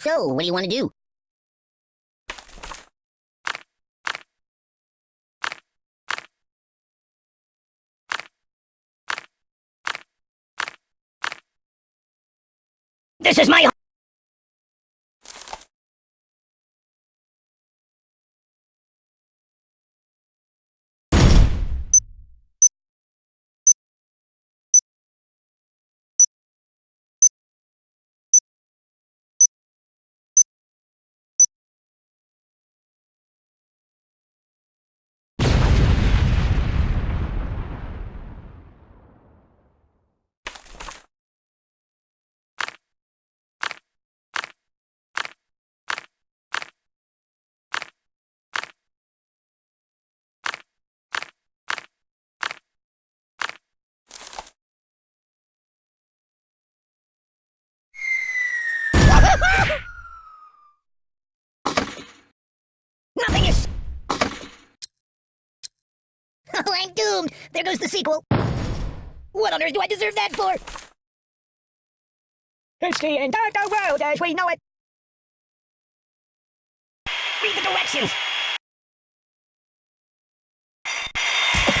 So, what do you want to do? This is my Nothing is. Oh, I'm doomed. There goes the sequel. What on earth do I deserve that for? It's the the world as we know it. Read the directions.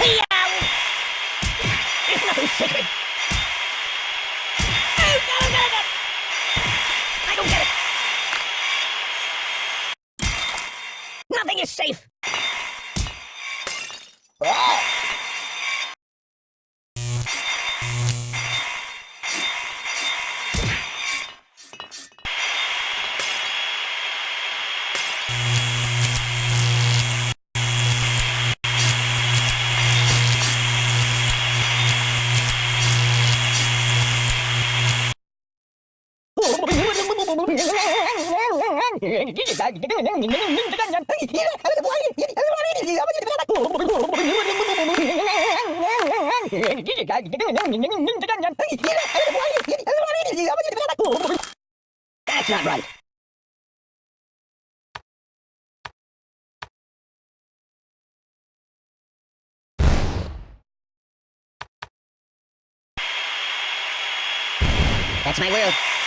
There's nothing sacred. That's not right. That's my world.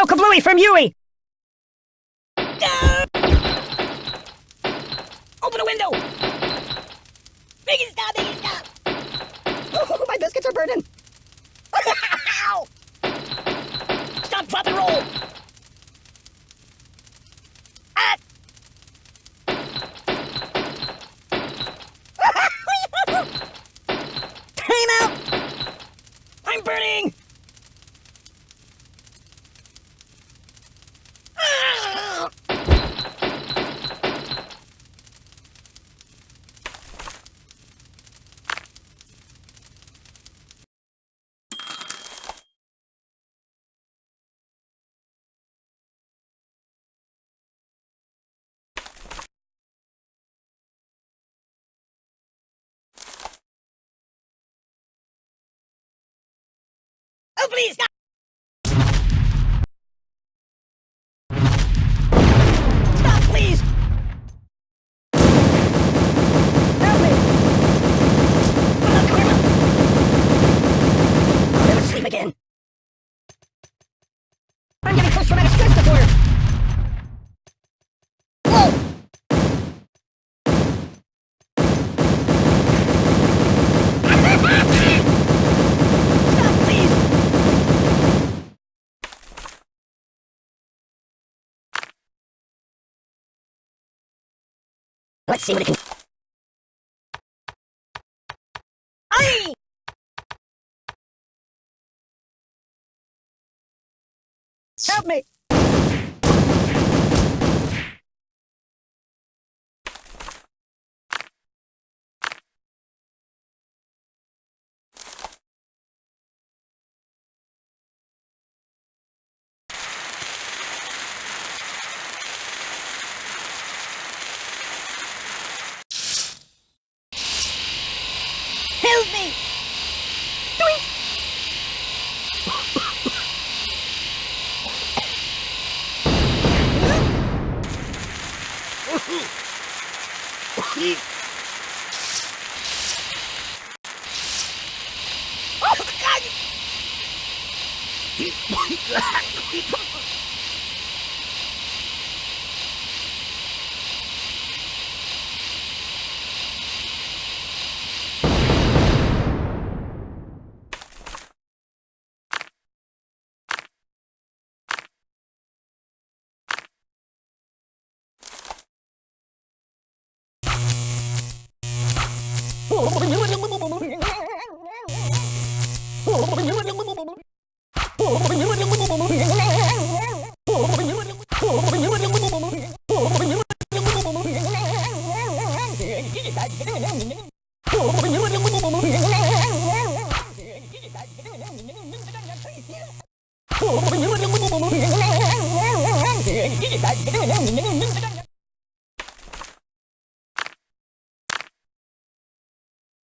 No kablooey from Yui! Ah! Open a window! Stop, stop! Oh, my biscuits are burning! Stop, drop, and roll! Ah! Time out! I'm burning! Ah! Oh, please, stop! Stop, please! Help me! Oh, Karma! I'll never sleep again. I'm getting post-traumatic stress disorder! Whoa! Stop, please! Let's see what it can... Aye! Help me! Oh, God!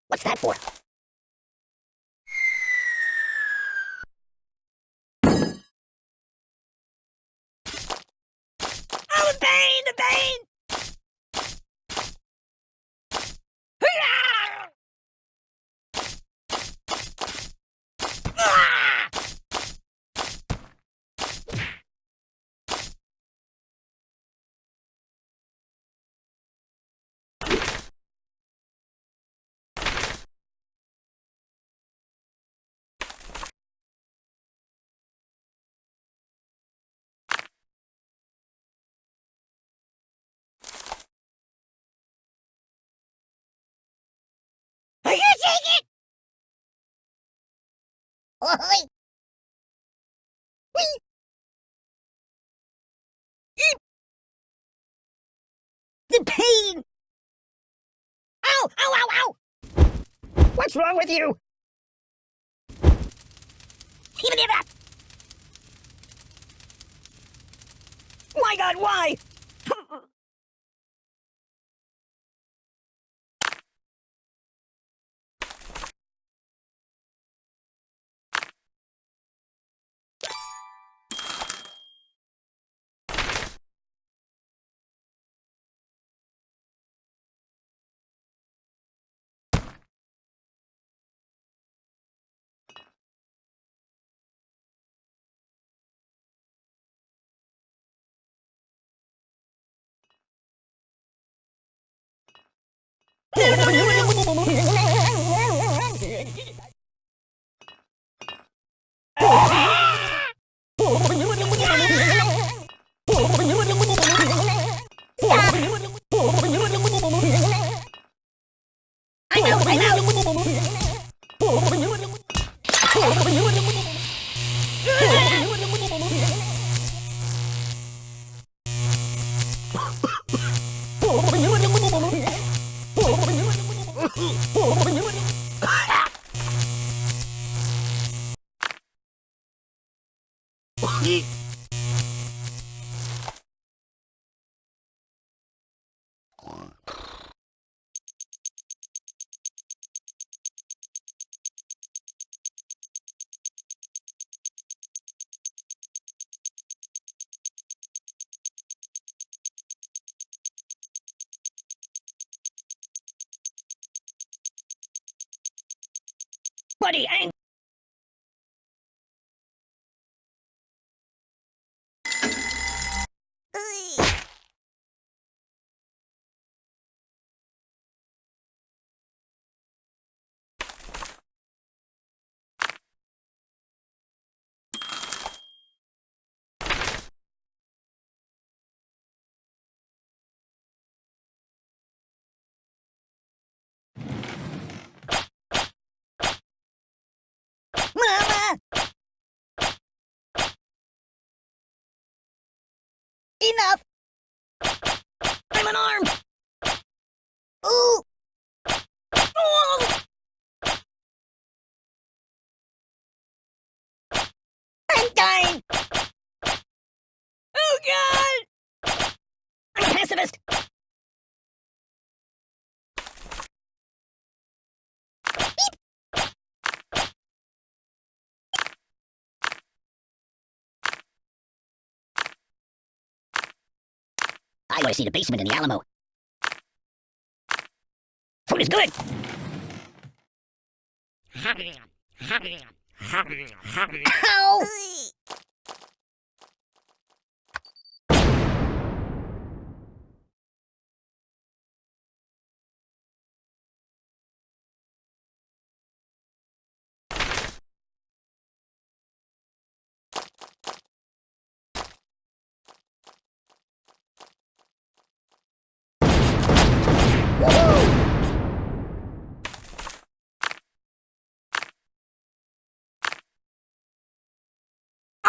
What's that for? Oh, the pain! The pain! Hurrah! Ah! Are you taking it? Oi! Whee! Eep! The pain! Ow! Ow! Ow! Ow! What's wrong with you? Even if that! My God, why? I Buddy, I Mama! pacifist! I want to see the basement in the Alamo. Food is good! Ow!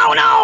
Oh no!